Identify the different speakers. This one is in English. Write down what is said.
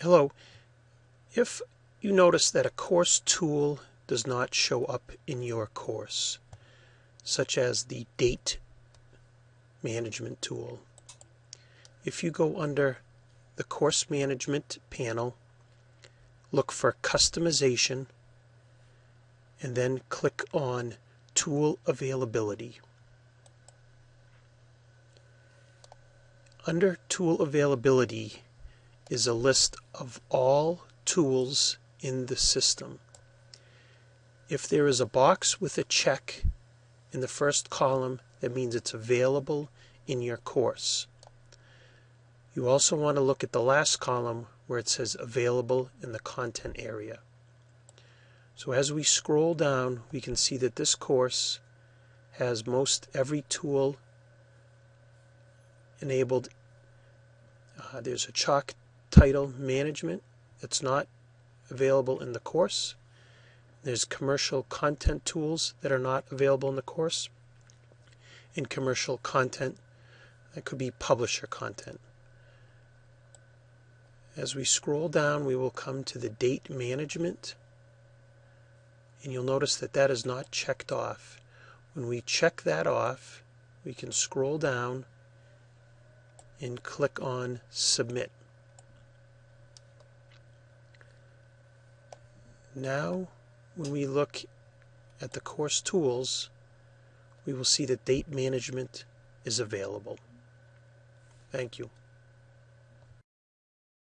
Speaker 1: Hello. If you notice that a course tool does not show up in your course, such as the date management tool, if you go under the course management panel, look for customization, and then click on tool availability. Under tool availability, is a list of all tools in the system. If there is a box with a check in the first column, that means it's available in your course. You also want to look at the last column where it says available in the content area. So as we scroll down, we can see that this course has most every tool enabled. Uh, there's a chalk title management that's not available in the course. There's commercial content tools that are not available in the course. And commercial content that could be publisher content. As we scroll down, we will come to the date management. And you'll notice that that is not checked off. When we check that off, we can scroll down and click on Submit. Now, when we look at the course tools, we will see that date management is available. Thank you.